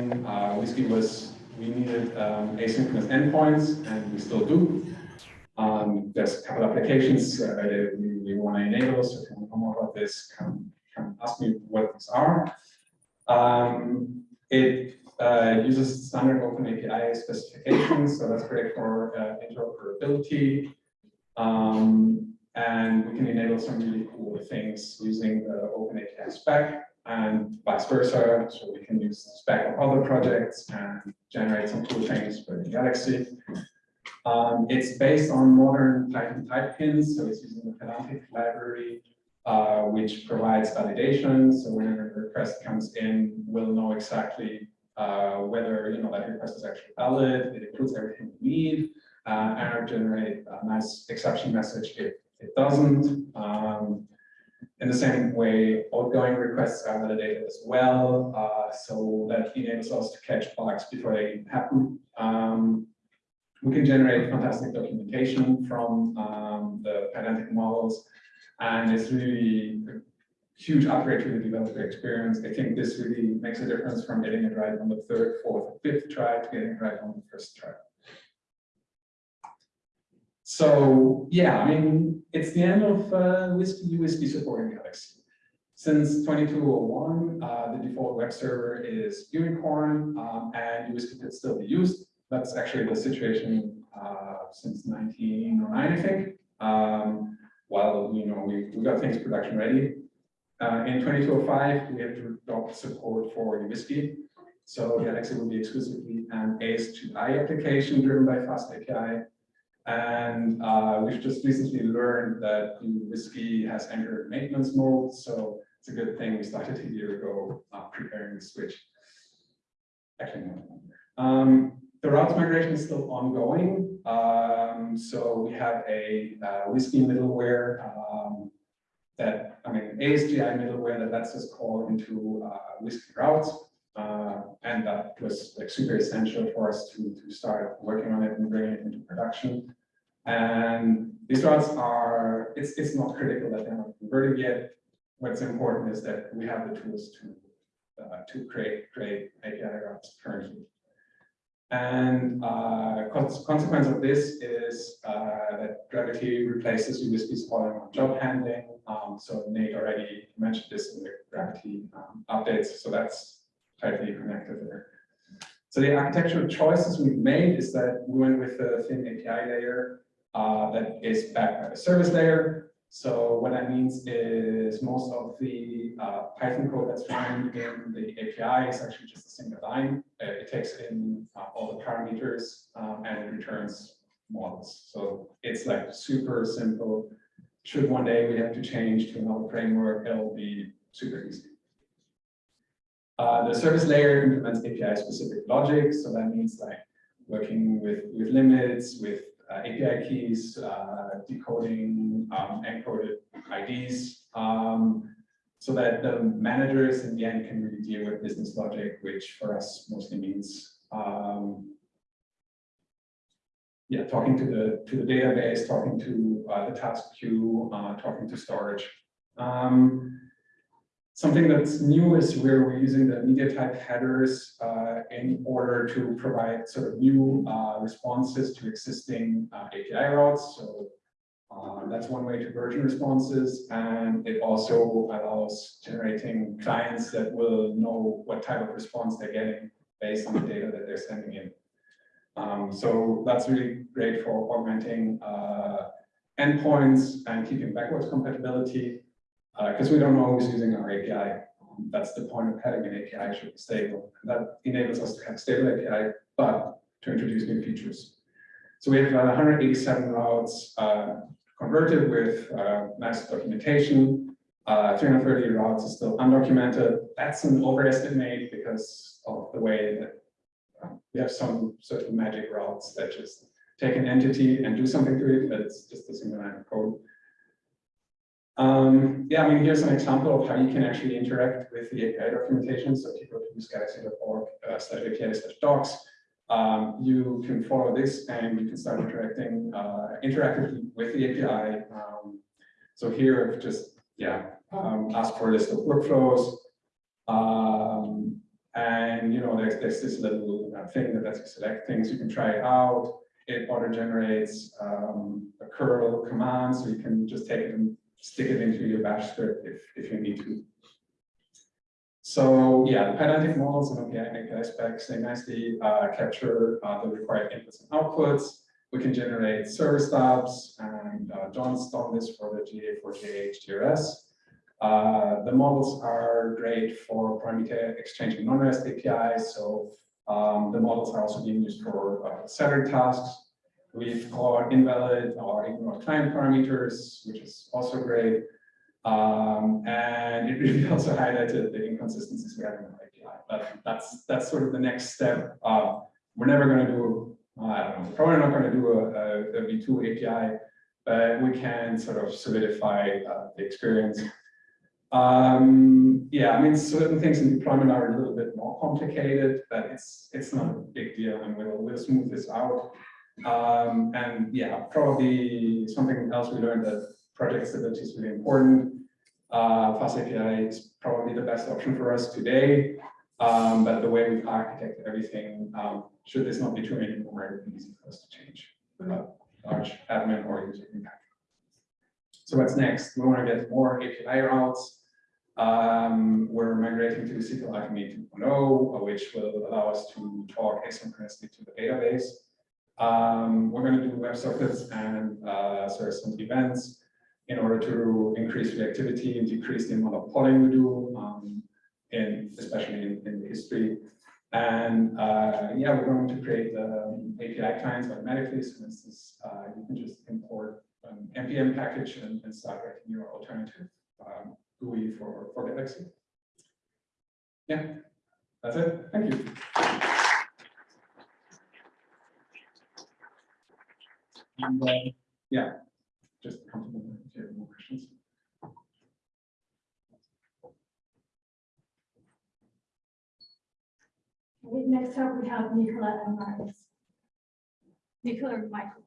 uh, WSGI was, we needed um, asynchronous endpoints, and we still do. Um, there's a couple of applications uh, we, we want to enable, so if you want to know more about this, come, come ask me what these are. Um, it uh, uses standard open API specifications, so that's great for uh, interoperability. Um, and we can enable some really cool things using the open API spec and vice versa. So we can use spec of other projects and generate some cool things for the Galaxy. Um, it's based on modern Python type hints, so it's using the Pydantic library, uh, which provides validation. So whenever a request comes in, we'll know exactly uh, whether you know that request is actually valid. It includes everything we need, uh, and generate a nice exception message if it doesn't. Um, in the same way, outgoing requests are validated as well, uh, so that enables us to catch bugs before they happen. Um, we can generate fantastic documentation from um, the Pydantic models, and it's really a huge upgrade to the developer experience. I think this really makes a difference from getting it right on the third, fourth, fifth try to getting it right on the first try. So yeah, I mean, it's the end of uh, Whiskey Whiskey supporting Galaxy. Since 2201, uh, the default web server is Gunicorn, um, and Whiskey could still be used. That's actually the situation uh, since 1909, I think. Um, while you know we, we got things production ready. Uh, in 2205, we have to adopt support for Whiskey. So Galaxy will be exclusively an ASGI application driven by Fast API. And uh, we've just recently learned that the Whiskey has entered maintenance mode. So it's a good thing we started a year ago uh, preparing the switch. Actually, no. Um, the routes migration is still ongoing. Um, so we have a uh, WSGI middleware um, that, I mean, ASGI middleware that lets us call into uh, WSGI routes. Uh, and that was like super essential for us to, to start working on it and bring it into production. And these routes are, it's, it's not critical that they're not converted yet. What's important is that we have the tools to, uh, to create, create API routes currently. And uh, consequence of this is uh, that Gravity replaces USB's calling on job handling. Um, so Nate already mentioned this in the Gravity um, updates. So that's tightly connected there. So the architectural choices we've made is that we went with a thin API layer uh, that is backed by the service layer. So what that means is most of the uh, Python code that's running in the API is actually just a single line. Uh, it takes in uh, all the parameters um, and it returns models. So it's like super simple. Should one day we have to change to another framework, it'll be super easy. Uh, the service layer implements API specific logic. So that means like working with, with limits, with uh, API keys, uh, decoding um, encoded IDs, um, so that the managers in the end can really deal with business logic, which for us mostly means um, yeah, talking to the to the database, talking to uh, the task queue, uh, talking to storage. Um, Something that's new is where we're using the media type headers uh, in order to provide sort of new uh, responses to existing uh, API routes. So uh, that's one way to version responses. And it also allows generating clients that will know what type of response they're getting based on the data that they're sending in. Um, so that's really great for augmenting uh, endpoints and keeping backwards compatibility because uh, we don't always using our API. That's the point of having an API should be stable. And that enables us to have stable API, but to introduce new features. So we have uh, 187 routes uh, converted with uh, nice documentation. Uh, 330 routes is still undocumented. That's an overestimate because of the way that um, we have some sort of magic routes that just take an entity and do something to it, but it's just a single line of code. Um, yeah, I mean, here's an example of how you can actually interact with the API documentation. So people can use galaxy.org uh, slash API slash docs. Um, you can follow this and you can start interacting uh, interactively with the API. Um, so here just, yeah, um, ask for a list of workflows. Um, And, you know, there's, there's this little uh, thing that lets you select things. You can try it out. It auto generates um, a curl command, so you can just take it and stick it into your bash script if, if you need to. So yeah, the Pydantic models and API specs, they nicely uh, capture uh, the required inputs and outputs. We can generate service stubs, and uh, John's done this for the GA4GH TRS. Uh, the models are great for parameter exchange and non-REST APIs. So um, the models are also being used for uh, tasks. We've got invalid or ignored client parameters, which is also great. Um, and it really also highlighted the inconsistencies we have in our API. But that's that's sort of the next step. Uh, we're never going to do, uh, I don't know, probably not going to do a a, a V2 API, but we can sort of solidify uh, the experience. Um, yeah, I mean, certain things in deployment are a little bit more complicated, but it's it's not a big deal, and we'll we'll smooth this out. Um, and yeah, probably something else we learned that project stability is really important. Uh, Fast API is probably the best option for us today, um, but the way we've architected everything, um, should this not be true anymore, it would be easy for us to change without large admin or user impact. So what's next? We want to get more API routes. Um, we're migrating to SQL Alchemy 2.0, which will allow us to talk asynchronously to the database. Um, we're going to do web WebSockets and uh, some events in order to increase reactivity and decrease the amount of polling we do, um, in, especially in, in history. And uh, yeah, we're going to create um, API clients automatically. So for instance, uh, you can just import an NPM package and, and start writing your alternative um, GUI for, for Galaxy. Yeah, that's it. Thank you. And, uh, yeah, just comfortable if you have more questions. Next up, we have Nicola and Marius. Nicola and Michael.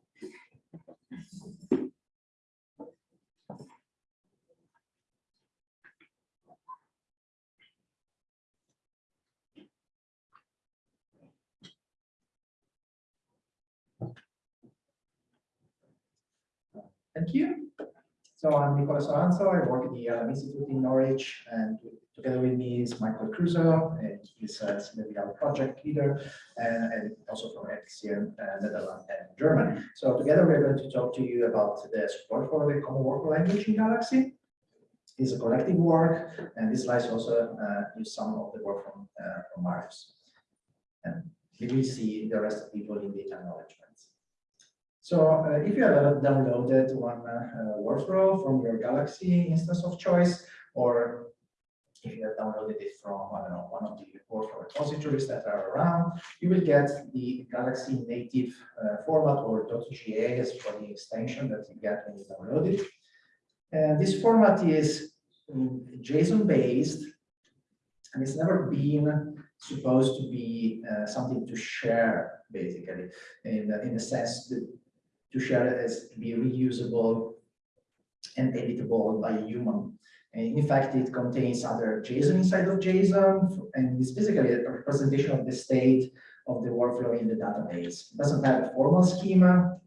Thank you. So I'm Nicola Soranzo. I work at the Earlham Institute in Norwich, and together with me is Michael Crusoe, and he's a CWL project leader, and, and also from FCM, uh, Netherlands and Germany. So together we're going to talk to you about the support for the common work language in Galaxy. It's a collective work, and this slides also uh, use some of the work from, uh, from Marius. And we will see the rest of people in data acknowledgements. So uh, if you have downloaded one uh, workflow from your Galaxy instance of choice, or if you have downloaded it from, I don't know, one of the workflow repositories that are around, you will get the Galaxy native uh, format or .gas for the extension that you get when you download it. And this format is JSON based, and it's never been supposed to be uh, something to share, basically, in, in the sense that to share as to be reusable and editable by a human. And in fact, it contains other JSON inside of JSON, and it's basically a representation of the state of the workflow in the database. It doesn't have a formal schema,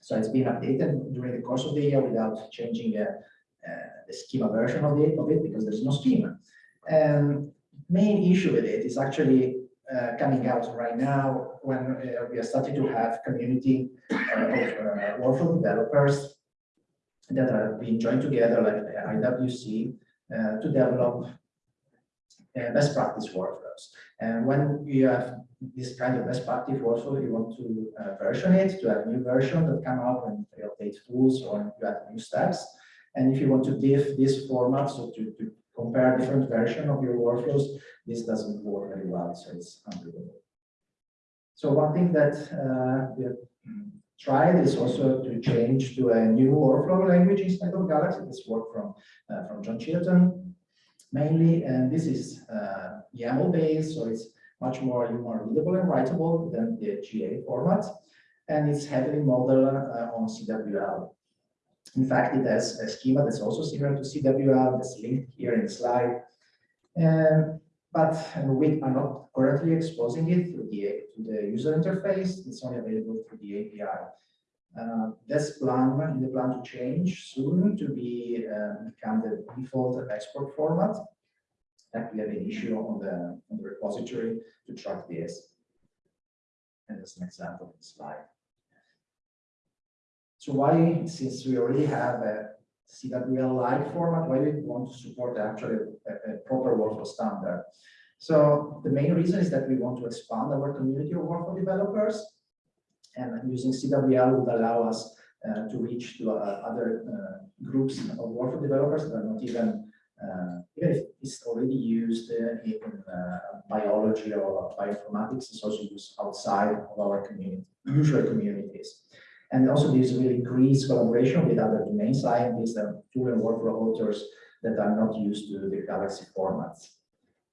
so it's been updated during the course of the year without changing uh, uh, the schema version of it, of it because there's no schema. And main issue with it is actually uh, coming out right now when uh, we are starting to have community uh, of uh, workflow developers that are being joined together like IWC uh, to develop best practice workflows. And when you have this kind of best practice workflow, you want to version it to have new version that come out you update tools or you add new steps. And if you want to diff this format, so to, to compare different version of your workflows, this doesn't work very well, so it's unbelievable. So one thing that uh, we have tried is also to change to a new workflow language instead of Galaxy. This work from uh, from John Chilton mainly, and this is uh, YAML based, so it's much more more readable and writable than the GA format, and it's heavily modeled uh, on CWL. In fact, it has a schema that's also similar to CWL that's linked here in the slide. And but we are not currently exposing it through the, to the user interface. It's only available through the API. Uh, This plan, in the plan to change soon to be, uh, become the default export format. That we have an issue on the, on the repository to track this. And that's an example of the slide. So why, since we already have a CWL-like format, why do we want to support actually a, a proper workflow standard? So the main reason is that we want to expand our community of workflow developers. And using CWL would allow us uh, to reach to uh, other uh, groups of workflow developers that are not even, uh, even if it's already used in uh, biology or bioinformatics, it's also used outside of our community, usual communities. And also this will increase collaboration with other domain scientists and tool and workflow authors that are not used to the Galaxy formats.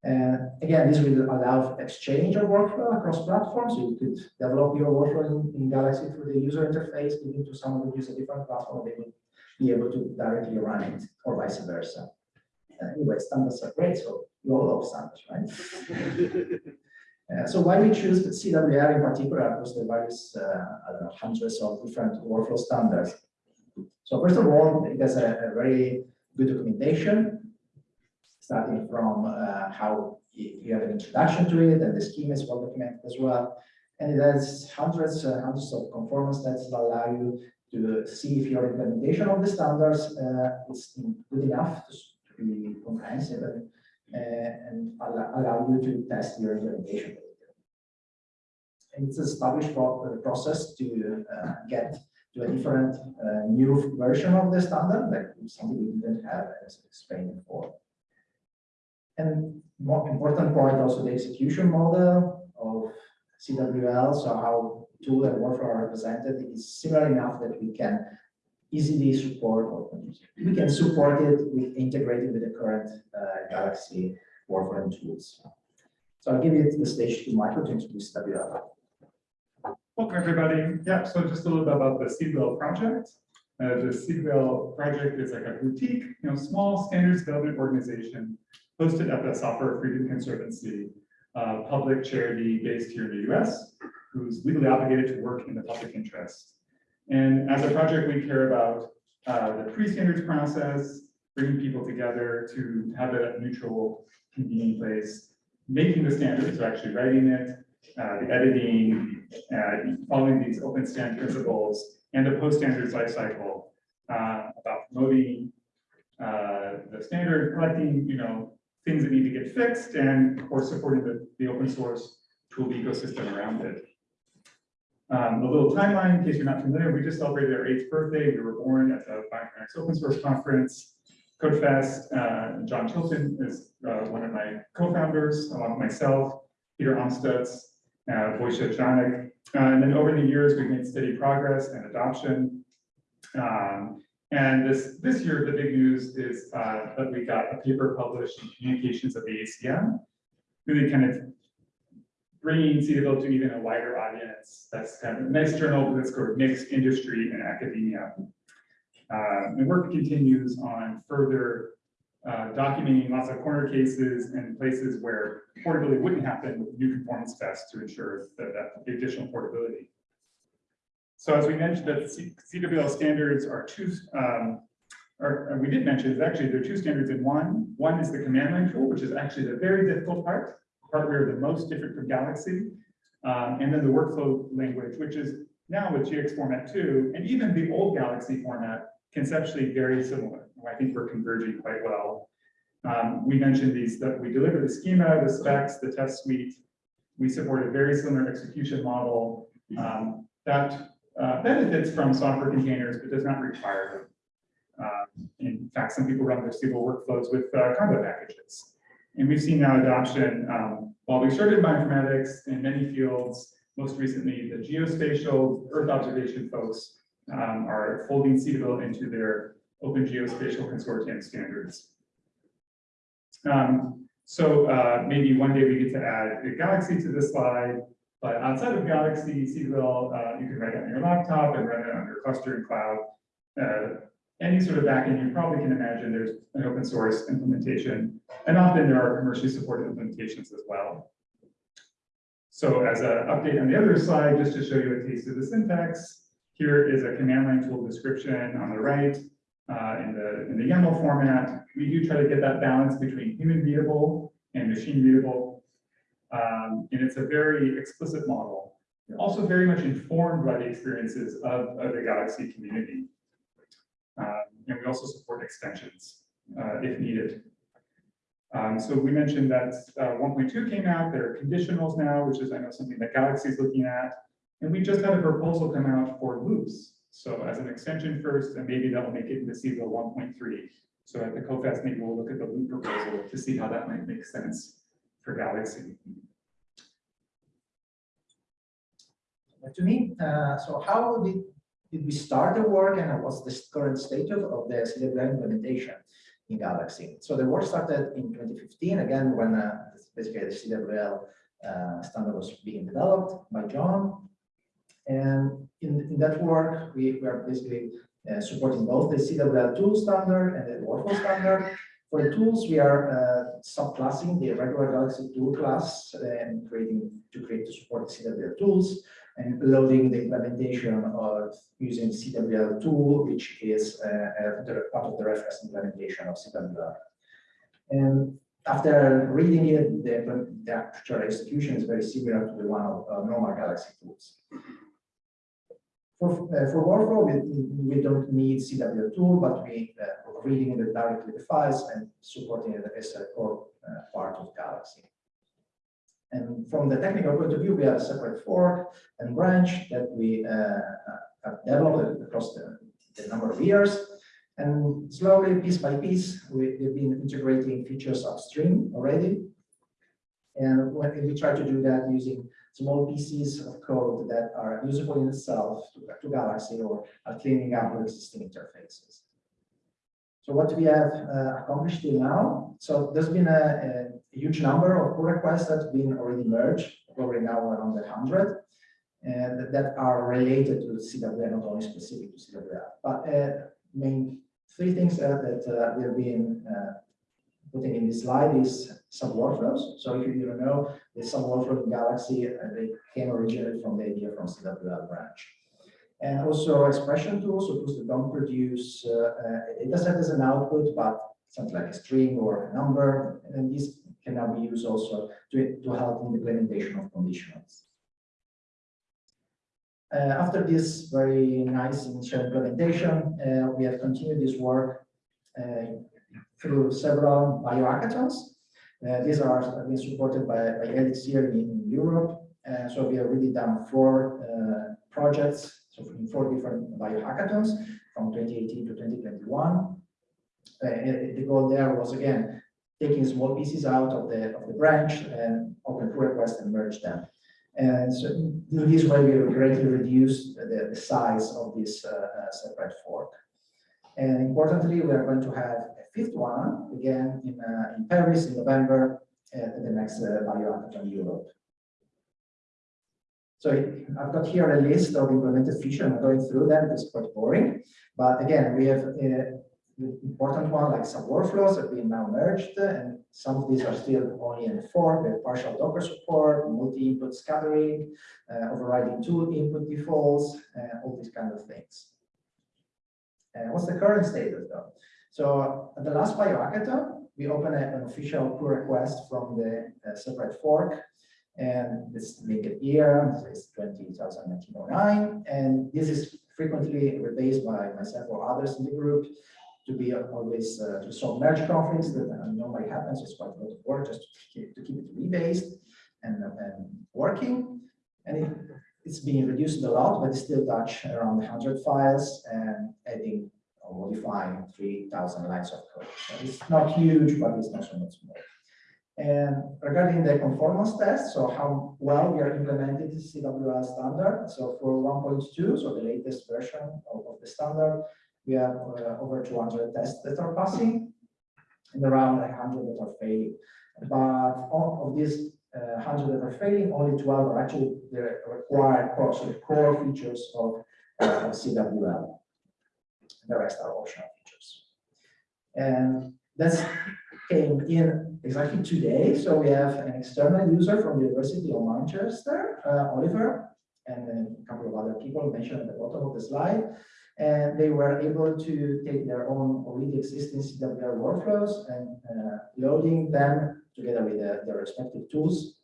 And again, this will allow exchange of workflow across platforms. You could develop your workflow in, in Galaxy through the user interface, giving to someone who uses a different platform, they will be able to directly run it or vice versa. Anyway, standards are great, so you all love standards, right? Uh, so why we choose CWL in particular, because there various, uh, hundreds of different workflow standards. So first of all, it has a, a very good documentation, starting from uh, how you have an introduction to it, and the schema is well documented as well. And it has hundreds, uh, hundreds of conformance tests that allow you to see if your implementation of the standards uh, is good enough to to be comprehensive and and allow, allow you to test your implementation. And it's a established uh, process to uh, get to a different uh, new version of the standard, like something we didn't have as explained before. And more important point, also the execution model of CWL, so how tool and workflow are represented is similar enough that we can easily support, or we can support it with integrated with the current uh, Galaxy and tools. So I'll give it the stage to Michael to introduce WL. Welcome, everybody. Yeah, so just a little bit about the CWL project. Uh, the CWL project is like a boutique, you know, small standards development organization hosted at the Software Freedom Conservancy, uh, public charity based here in the US, who's legally obligated to work in the public interest. And as a project, we care about uh, the pre-standards process, bringing people together to have a neutral, convening place, making the standards, so actually writing it, uh, the editing, uh, following these OpenStand principles, and the post-standards lifecycle uh, about promoting uh, the standard, collecting, you know, things that need to get fixed, and of course, supporting the, the open source tool ecosystem around it. Um, a little timeline, in case you're not familiar, we just celebrated our eighth birthday. We were born at the Bioinformatics Open Source Conference. CodeFest, uh, John Chilton is uh, one of my co-founders, along with myself, Peter Amstutz, uh, Wojciech Janik. Uh, and then over the years, we've made steady progress and adoption. Um, and this, this year, the big news is uh, that we got a paper published in Communications of the ACM, really kind of bringing CWL to even a wider audience. That's kind of a nice journal that's sort of mixed industry and academia. Uh, the work continues on further uh, documenting lots of corner cases and places where portability wouldn't happen with new conformance tests to ensure that, that additional portability. So as we mentioned, that CWL standards are two, um, or we did mention, is actually there are two standards in one. One is the command line tool, which is actually the very difficult part, part where the most different from Galaxy. Um, and then the workflow language, which is now with GX format two, and even the old Galaxy format, conceptually very similar. I think we're converging quite well. Um, we mentioned these, that we deliver the schema, the specs, the test suite. We support a very similar execution model um, that uh, benefits from software containers, but does not require them. Um, in fact, some people run their stable workflows with uh, conda packages. And we've seen now adoption, um, while we started bioinformatics in many fields, most recently the geospatial Earth observation folks um, are folding CWL into their Open Geospatial Consortium standards. Um, so uh, maybe one day we get to add a Galaxy to this slide, but outside of Galaxy, CWL, uh, you can write it on your laptop and run it on your cluster and cloud. Uh, any sort of backend, you probably can imagine there's an open source implementation, and often there are commercially supported implementations as well. So as an update on the other slide, just to show you a taste of the syntax, here is a command line tool description on the right uh, in the in the YAML format. We do try to get that balance between human readable and machine readable. Um, and it's a very explicit model, also very much informed by the experiences of, of the Galaxy community. And we also support extensions uh, if needed. Um, so we mentioned that uh, 1.2 came out, there are conditionals now, which is I know something that Galaxy is looking at. And we just had a proposal come out for loops. So as an extension first, and maybe that'll make it into CWL 1.3. So at the CoFest, maybe we'll look at the loop proposal to see how that might make sense for Galaxy. to me. Uh, so how did we start the work and what's the current state of, the CWL implementation in Galaxy? So the work started in 2015, again, when uh, basically the CWL uh, standard was being developed by John. And in, in that work, we, are basically uh, supporting both the CWL tool standard and the workflow standard. For the tools, we are uh, subclassing the regular Galaxy tool class and creating to create to support the CWL tools and loading the implementation of using CWL tool, which is uh, part of the reference implementation of CWL. And after reading it, the, the actual execution is very similar to the one of uh, normal Galaxy tools. For, uh, for workflow, we, we don't need CWL tool, but we uh, reading it directly the files and supporting as a core uh, part of Galaxy. And from the technical point of view, we have a separate fork and branch that we uh, have developed across the, the, number of years. And slowly, piece by piece, we, have been integrating features upstream already. And when we try to do that using small pieces of code that are usable in itself to, to Galaxy or are cleaning up existing interfaces. So what we have uh, accomplished till now, so there's been a, a, huge number of pull requests that's been already merged, probably now around 100, and that are related to the CWL, not only specific to CWL. But uh, main three things uh, that uh, we have been uh, putting in this slide is some workflows. So if you don't know, there's some workflow in Galaxy, and uh, they came originally from the idea from CWL branch and also expression tools, so tools that don't produce uh, a data set as an output, but something like a string or a number, and these can now be used also to, to help in the implementation of conditionals. Uh, after this very nice initial implementation, uh, we have continued this work uh, through several biohackathons. Uh, these are being supported by, by Elixir in, Europe. Uh, so we have really done four projects so in four different biohackathons from 2018 to 2021. Uh, the goal there was again taking small pieces out of the of the branch and open pull request and merge them. And so in this way, we greatly reduced the, the size of this uh, uh, separate fork. And importantly, we are going to have a fifth one again in, uh, in Paris in November at the next uh, biohackathon Europe. So I've got here a list of implemented features. I'm going through them. It's quite boring. But again, we have uh, important one like some workflows have been now merged, and some of these are still only in fork. We have partial Docker support, multi-input scattering, uh, overriding tool input defaults, uh, all these kind of things. Uh, what's the current status though? So at the last biohackathon, we opened an official pull request from the uh, separate fork and this linked year is 20,1909. And this is frequently replaced by myself or others in the group to be always uh, to solve merge conflicts that uh, normally happens. It's quite a lot of work just to keep, to keep it rebased and, and working. And it, it's being reduced a lot, but it's still touch around 100 files and adding or modifying 3,000 lines of code. So it's not huge, but it's not so much more. And regarding the conformance test, so how well we are implementing the CWL standard. So for 1.2, so the latest version of, of the standard, we have uh, over 200 tests that are passing and around 100 that are failing. But all of these uh, 100 that are failing, only 12 are actually the required core, core features of uh, CWL. The rest are optional features. And that's came in exactly today. So we have an external user from the University of Manchester, uh, Oliver, and a couple of other people mentioned at the bottom of the slide. And they were able to take their own already existing CWL workflows and uh, loading them together with the- their respective tools,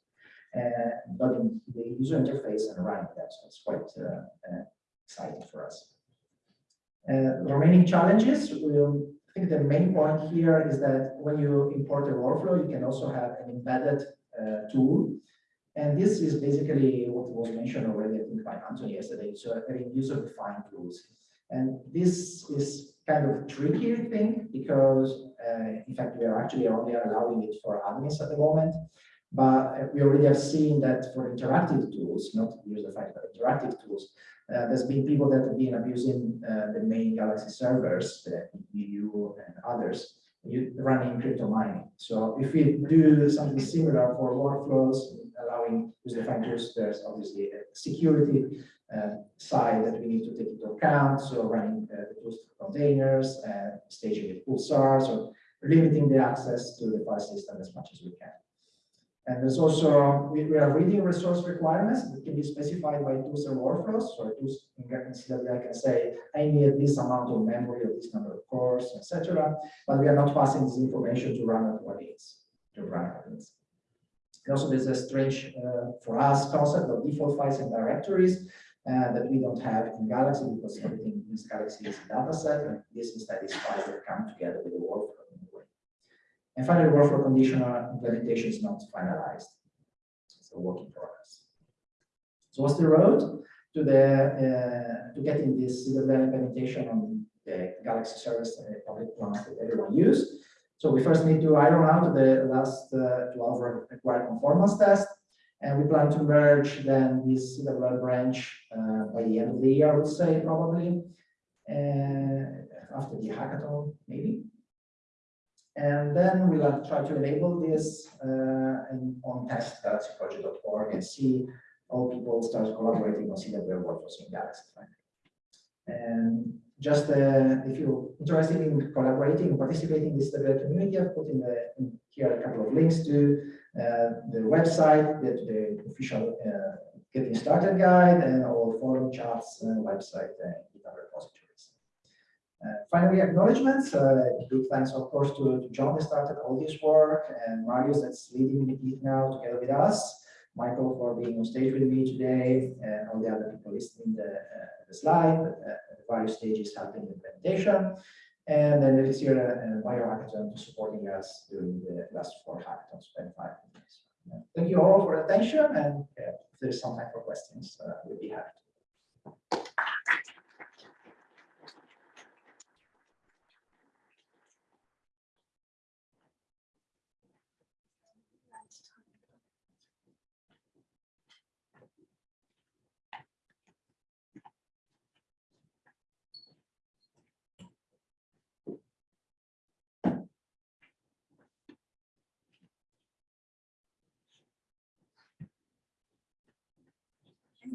and loading the user interface and running them. So it's quite uh, uh, exciting for us. Uh, the remaining challenges, we'll, I think the main point here is that when you import a workflow, you can also have an embedded uh, tool. And this is basically what was mentioned already, I think by Anthony yesterday, so having user-defined tools. And this is kind of tricky, I think, because uh, in fact, we are actually only allowing it for admins at the moment. But uh, we already have seen that for interactive tools, not user-defined, but interactive tools, uh, there's been people that have been abusing uh, the main Galaxy servers, the EU and others, you running crypto mining. So if we do something similar for workflows, allowing user-defined tools, there's obviously a security uh, side that we need to take into account. So running uh, the tools containers, and staging with pulsars, or limiting the access to the file system as much as we can. And there's also, we, we are reading resource requirements that can be specified by tools and workflows. So tools in CWL can say, I need this amount of memory or this number of cores, etc. But we are not passing this information to run at what needs, to run at needs. And also, there's a strange, uh, for us, concept of default files and directories uh, that we don't have in Galaxy because everything in Galaxy is a data set, and this instead is files that come together with the workflow. in a way. And finally, workflow conditional implementation is not finalized. It's a work in progress. So what's the road to the uh, to getting this implementation on the Galaxy service uh, public plans that everyone use? So we first need to iron out the last uh, 12 required conformance test. And we plan to merge then this CWL branch uh, by the end of the year, I would say, probably. And after the hackathon, maybe. And then we'll uh, try to enable this uh, in, on test.galaxyproject.org and see all people start collaborating on CWL workflows in Galaxy. And just uh, if you're interested in collaborating, participating in this CWL community, I've put in, the, in here a couple of links to uh, the website, the, the official uh, getting started guide, and all forum chats, website, and GitHub repositories. Uh, finally, acknowledgements. Uh, big thanks, of course, to, to John that started all this work, and Marius that's leading it now together with us. Michael for being on stage with me today, and all the other people listening the, uh, the slide, uh, the various stages helping the implementation. And then there is here a, a biohackathon supporting us during the last four hackathons, 25 days. Uh, Thank you all for attention, and uh, if there's some time for questions, uh, we'll be happy.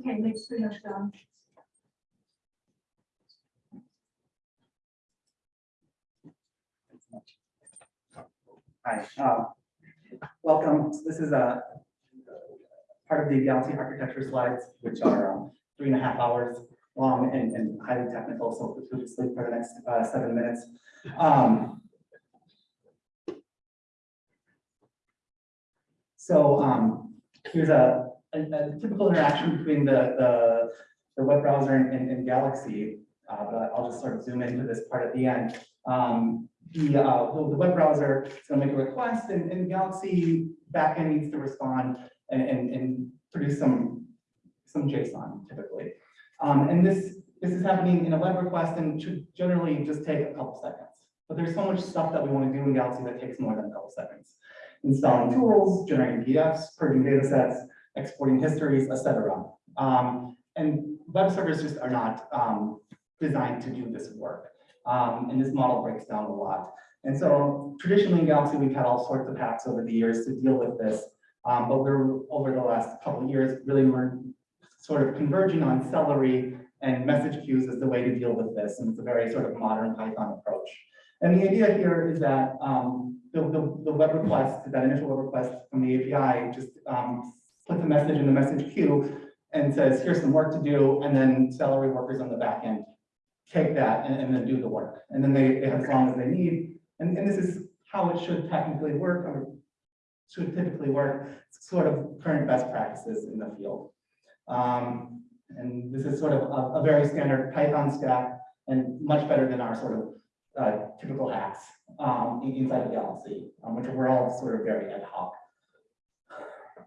Okay, pretty much done. Hi, uh, welcome. This is a part of the Galaxy architecture slides, which are um, three and a half hours long and, and highly technical, so go to sleep for the next uh, seven minutes. Um, so um, here's a, a, a typical interaction between the, the, the web browser and, and, and Galaxy, uh, but I'll just sort of zoom into this part at the end. Um, the, uh, the, the web browser is going to make a request and, and Galaxy backend needs to respond and, and, and produce some, some JSON typically. Um, and this, this is happening in a web request and should generally just take a couple seconds. But there's so much stuff that we want to do in Galaxy that takes more than a couple seconds. Installing tools, generating PDFs, purging data sets, exporting histories, etc. Um, and web servers just are not um, designed to do this work. Um, and this model breaks down a lot. And so traditionally in Galaxy, we've had all sorts of hacks over the years to deal with this. Um, but we're over the last couple of years, really we're sort of converging on Celery and message queues as the way to deal with this, and it's a very sort of modern Python approach. And the idea here is that um, the, the, the web request, that initial web request from the API, just um, puts a message in the message queue and says, here's some work to do, and then Celery workers on the back end take that and, and then do the work. And then they, they have as long as they need. And, and this is how it should technically work, or should typically work, sort of current best practices in the field. Um, and this is sort of a, a very standard Python stack and much better than our sort of uh, typical hacks um, inside of Galaxy, um, which were all sort of very ad hoc.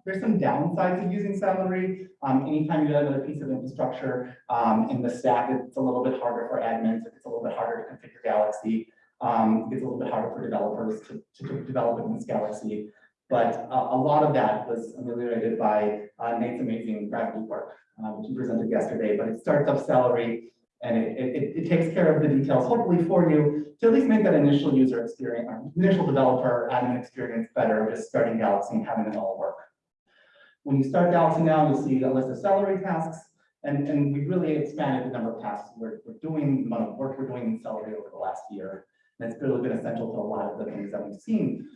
There's some downsides of using Celery. Um, anytime you add another piece of infrastructure um, in the stack, it's a little bit harder for admins. It's a little bit harder to configure Galaxy. Um, it's a little bit harder for developers to, to develop in this Galaxy. But uh, a lot of that was ameliorated by uh, Nate's amazing gravity work, uh, which he presented yesterday. But it starts up Celery and it, it, it- takes care of the details, hopefully for you, to at least make that initial user experience, initial developer admin experience better, just starting Galaxy and having it all work. When you start Galaxy now, you'll see a list of Celery tasks, and, and we really expanded the number of tasks we're, we're doing, the amount of work we're doing in Celery over the last year. And it's really been essential to a lot of the things that we've seen.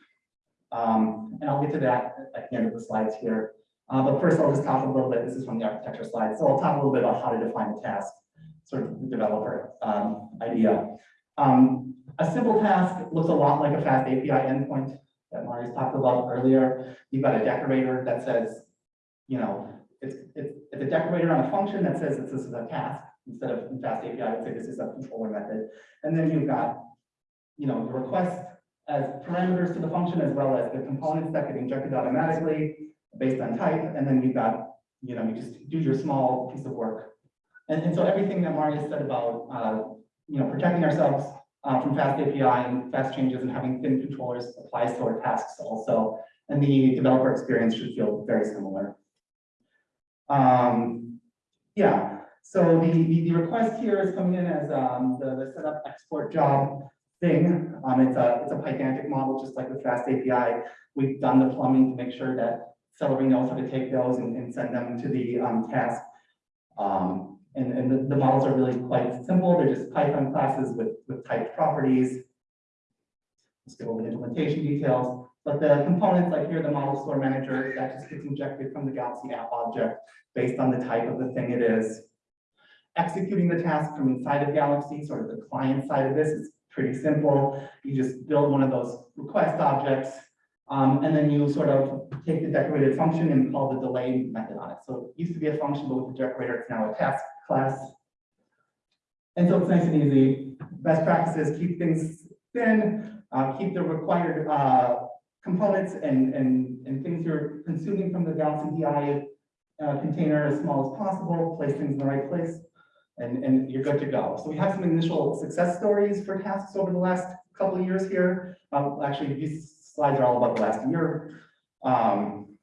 Um, and I'll get to that at the end of the slides here. Uh, but first I'll just talk a little bit, this is from the architecture slide, so I'll talk a little bit about how to define a task, sort of the developer, um, idea. Um, a simple task looks a lot like a fast API endpoint that Marius talked about earlier. You've got a decorator that says, you know, it's, it's, it's a decorator on a function that says that this is a task, instead of fast API, I would say this is a controller method. And then you've got, you know, the request as parameters to the function as well as the components that get injected automatically based on type, and then you've got, you know, you just do your small piece of work. And, and so everything that Marius said about, uh, you know, protecting ourselves uh, from fast API and fast changes and having thin controllers applies to our tasks also. And the developer experience should feel very similar. Um, yeah, so the, the, the request here is coming in as um, the, the setup export job thing. Um, it's a, it's a Pydantic model, just like with Fast API. We've done the plumbing to make sure that Celery knows how to take those and, and send them to the um, task. Um, and, and the, the models are really quite simple. They're just Python classes with, with typed properties. Let's go over the implementation details. But the components, like here, the model store manager, that just gets injected from the Galaxy app object based on the type of the thing it is. Executing the task from inside of Galaxy, sort of the client side of this is pretty simple. You just build one of those request objects, um, and then you sort of take the decorated function and call the delay method on it. So it used to be a function, but with the decorator, it's now a task class. And so it's nice and easy. Best practices, keep things thin, uh, keep the required, uh, components and, and, and things you're consuming from the Galaxy DI uh, container as small as possible, place things in the right place, and, and you're good to go. So we have some initial success stories for tasks over the last couple of years here. Um, actually, these slides are all about the last year. Um,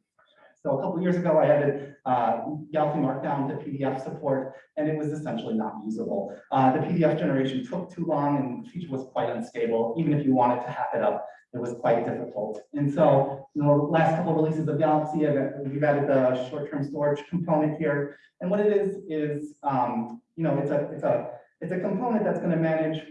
so a couple of years ago, I added uh, Galaxy Markdown to PDF support, and it was essentially not usable. Uh, the PDF generation took too long, and the feature was quite unstable. Even if you wanted to hack it up, it was quite difficult. And so, you know, last couple of releases of Galaxy, we've added the short-term storage component here. And what it is, is, um, you know, it's a, it's a, it's a component that's gonna manage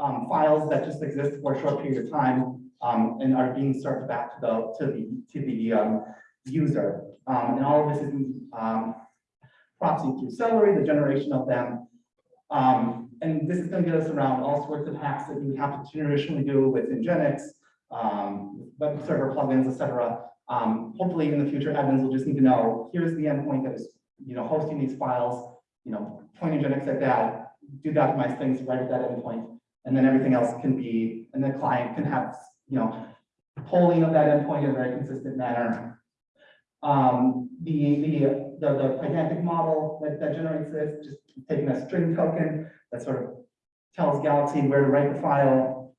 um, files that just exist for a short period of time, um, and are being served back to the, to the, to the, um, user. Um, and all of this is, um, proxy through Celery, the generation of them. Um, and this is gonna get us around all sorts of hacks that would have to traditionally do with Nginx, um, web server plugins, etc. Um, hopefully in the future, admins will just need to know, here's the endpoint that is, you know, hosting these files, you know, point Nginx at that, do optimize things right at that endpoint. And then everything else can be, and the client can have, you know, polling of that endpoint in a very consistent manner. Um, the, the, the, the Pydantic model that, that generates this, just taking a string token that sort of tells Galaxy where to write the file.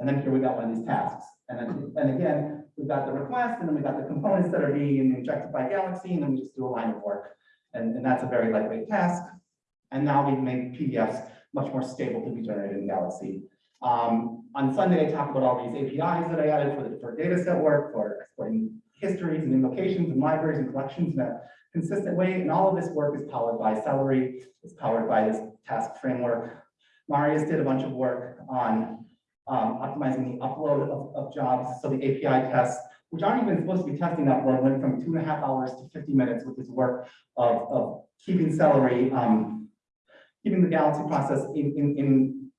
And then here we got one of these tasks. And then, and again, we've got the request, and then we've got the components that are being injected by Galaxy, and then we just do a line of work. And, and that's a very lightweight task. And now we've made PDFs much more stable to be generated in Galaxy. Um, on Sunday, I talked about all these APIs that I added for the for data set work, for exporting histories and invocations and libraries and collections in a consistent way. And all of this work is powered by Celery, it's powered by this task framework. Marius did a bunch of work on um, optimizing the upload of, of jobs. So the API tests, which aren't even supposed to be testing upload, went from two and a half hours to 50 minutes with this work of, of keeping Celery, um, keeping the Galaxy process in, in, in,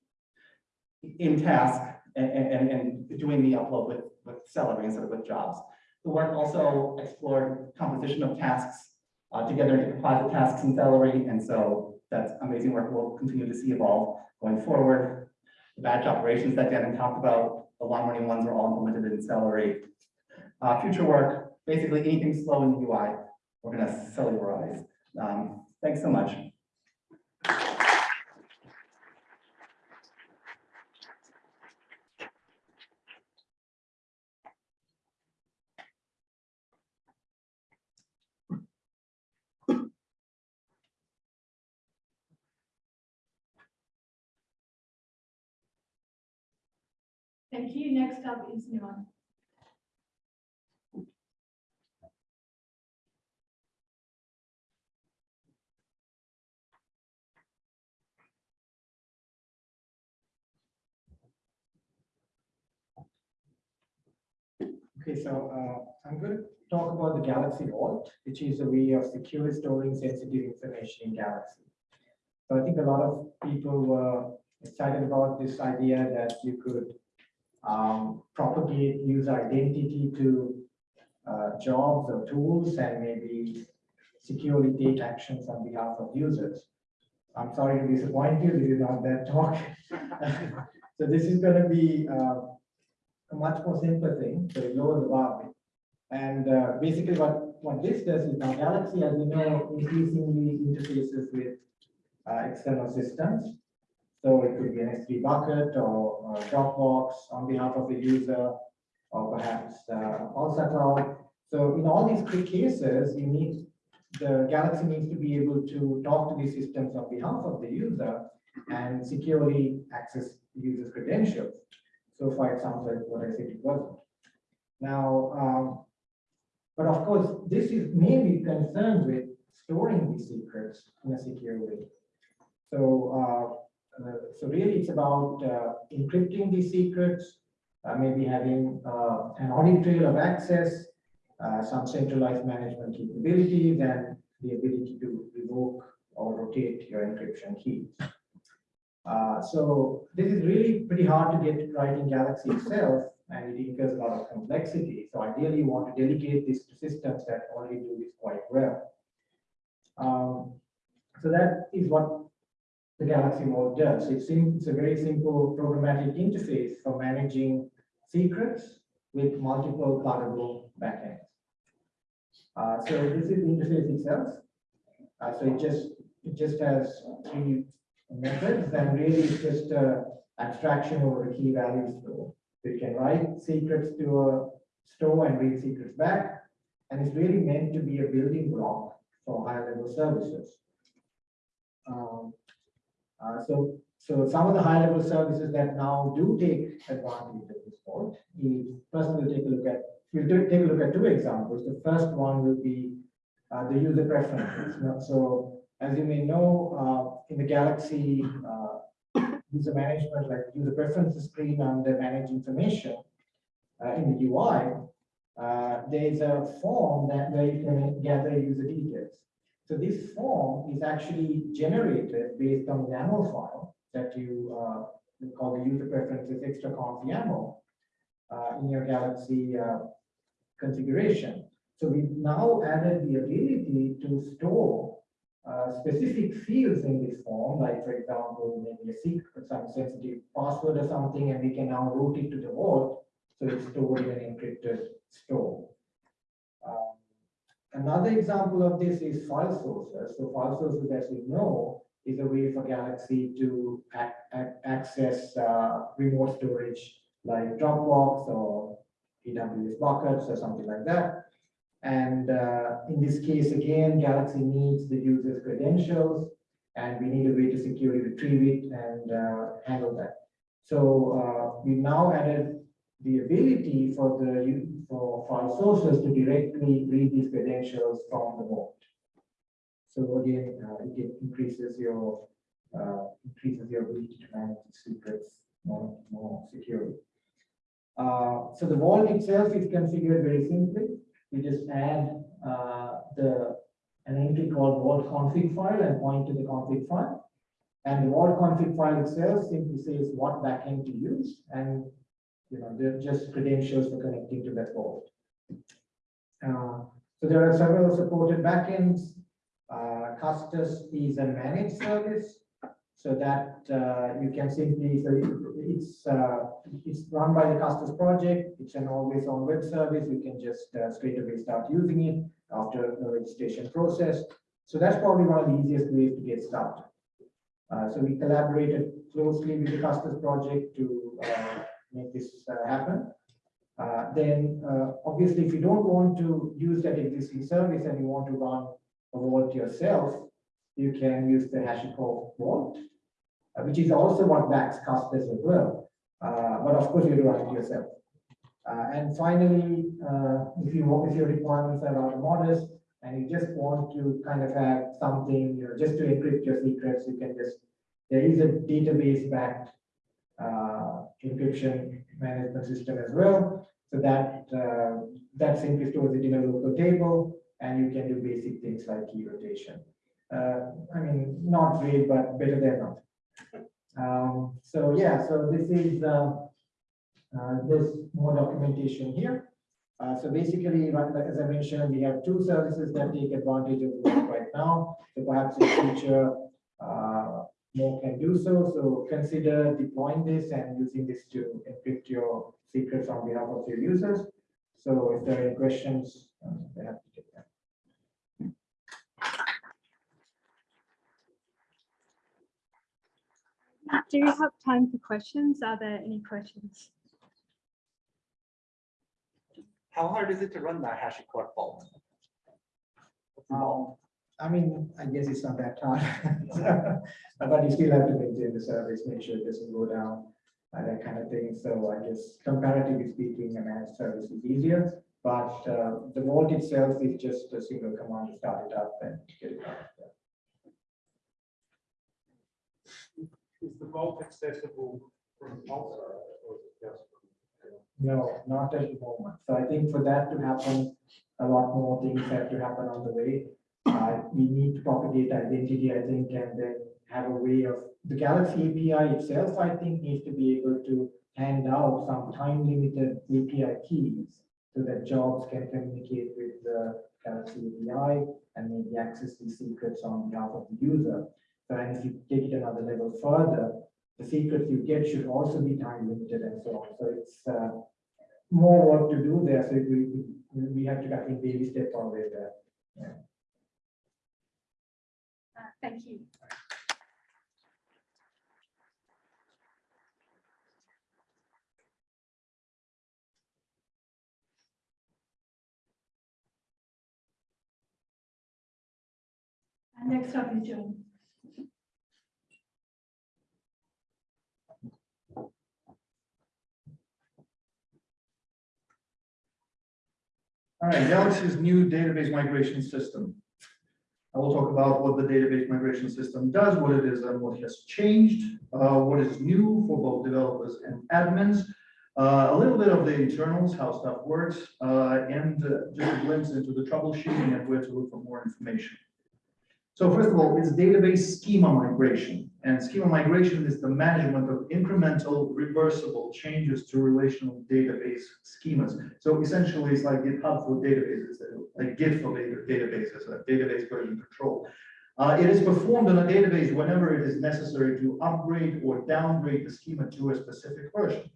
in task and, and, and doing the upload with, with Celery instead of with jobs. The work also explored composition of tasks uh, together into composite tasks in Celery, and so that's amazing work we'll continue to see evolve going forward. The batch operations that Devin talked about, the long-running ones are all implemented in Celery. Uh, future work, basically anything slow in the UI, we're gonna cellularize. Um, thanks so much. Thank you. Next up is Nuwan. Okay, so uh, I'm going to talk about the Galaxy Vault, which is a way of securely storing sensitive information in Galaxy. So I think a lot of people were excited about this idea that you could um, propagate user identity to uh, jobs or tools and maybe securely take actions on behalf of users. I'm sorry to disappoint you, this is not that talk. So this is going to be uh, a much more simple thing, so it lowers the bar. And uh, basically what, what this does is now Galaxy, as we know, increasingly interfaces with uh, external systems. So it could be an S3 bucket or or Dropbox on behalf of the user, or perhaps uh, Pulsar Cloud. So in all these three cases, you need, the Galaxy needs to be able to talk to these systems on behalf of the user and securely access user's credentials. So for example, like what I said it wasn't. Now, um, but of course, this is mainly concerned with storing these secrets in a secure way. So, uh, uh, so really it's about uh, encrypting these secrets, uh, maybe having uh, an audit trail of access, uh, some centralized management capabilities, and the ability to revoke or rotate your encryption keys. Uh, so this is really pretty hard to get right in Galaxy itself, and it incurs a lot of complexity. So ideally, you want to delegate this to systems that already do this quite well. Um, so that is what the Galaxy Vault does. It's, it's a very simple programmatic interface for managing secrets with multiple pluggable backends. Uh, so this is the interface itself. Uh, so it just it just has three methods, and really it's just a abstraction over a key value store. So you can write secrets to a store and read secrets back, and it's really meant to be a building block for higher level services. Um, uh, so, so some of the high level services that now do take advantage of this vault is first we'll take a look at, we'll take a look at two examples. The first one will be uh, the user preferences. So as you may know, uh, in the Galaxy uh, user management, like user preferences screen under manage information uh, in the UI, uh, there's a form that where you can gather user details. So this form is actually generated based on the YAML file that you uh, call the user preferences extra conf YAML uh, in your Galaxy uh, configuration. So we've now added the ability to store uh, specific fields in this form, like for example, maybe a secret, some sensitive password or something, and we can now route it to the vault. So it's stored in an encrypted store. Another example of this is file sources. So file sources, as we know, is a way for Galaxy to ac- ac- access uh, remote storage like Dropbox or AWS buckets or something like that. And uh, in this case, again, Galaxy needs the user's credentials, and we need a way to securely retrieve it and uh, handle that. So uh, we now added the ability for the for file sources to directly read these credentials from the vault. So again, uh, it increases your, uh, increases your ability to manage secrets more, more securely. Uh, so the vault itself is configured very simply. We just add, uh, the, an entry called vault config file and point to the config file. And the vault config file itself simply says what backend to use and, you know, they're just credentials for connecting to that vault. Uh, so there are several supported backends. Uh, Custos is a managed service. So that uh, you can simply, so it's, uh, it's run by the Custos project. It's an always on web service. You can just uh, straight away start using it after the registration process. So that's probably one of the easiest ways to get started. Uh, so we collaborated closely with the Custos project to uh, make this uh, happen. Uh, then, uh, obviously, if you don't want to use that existing service and you want to run a vault yourself, you can use the HashiCorp Vault, which is also what backs Custos as well. But of course, you run it yourself. Uh, and finally, uh, if you if your requirements are rather modest and you just want to kind of have something, you know, just to encrypt your secrets, you can just, there is a database backed encryption management system as well. So that, uh, that simply stores it in a local table and you can do basic things like key rotation. Uh, I mean, not great, but better than not. Um, so yeah, so this is, uh, uh, there's more documentation here. Uh, so basically, as I mentioned, we have two services that take advantage of this right now. So perhaps in future, uh, more can do so. So consider deploying this and using this to encrypt your secrets on behalf of your users. So if there are any questions, um, they have to take them. Do you have time for questions? Are there any questions? How hard is it to run that HashiCorp vault? Um, I mean, I guess it's not that hard. But you still have to maintain the service, make sure it doesn't go down, uh, that kind of thing. So I guess comparatively speaking, a managed service is easier. But uh, the vault itself is just a single command to start it up and get it out. Is the vault accessible from outside or just? from- No, not at the moment. So I think for that to happen, a lot more things have to happen on the way. Uh, we need to propagate identity, I think, and then have a way of, the Galaxy API itself, I think, needs to be able to hand out some time limited API keys so that jobs can communicate with the Galaxy API and maybe access these secrets on behalf of the user. So and if you take it another level further, the secrets you get should also be time limited and so on. So it's uh, more work to do there. So we, we, have to, I think, baby step on way there. Uh, Thank you. And next up is John. All right, Galaxy's new database migration system. I will talk about what the database migration system does, what it is and what has changed, uh, what is new for both developers and admins, uh, a little bit of the internals, how stuff works, uh, and uh, just a glimpse into the troubleshooting and where to look for more information. So first of all, it's database schema migration. And schema migration is the management of incremental reversible changes to relational database schemas. So essentially, it's like GitHub for databases, like Git for data- databases, a database version control. Uh, it is performed on a database whenever it is necessary to upgrade or downgrade the schema to a specific version.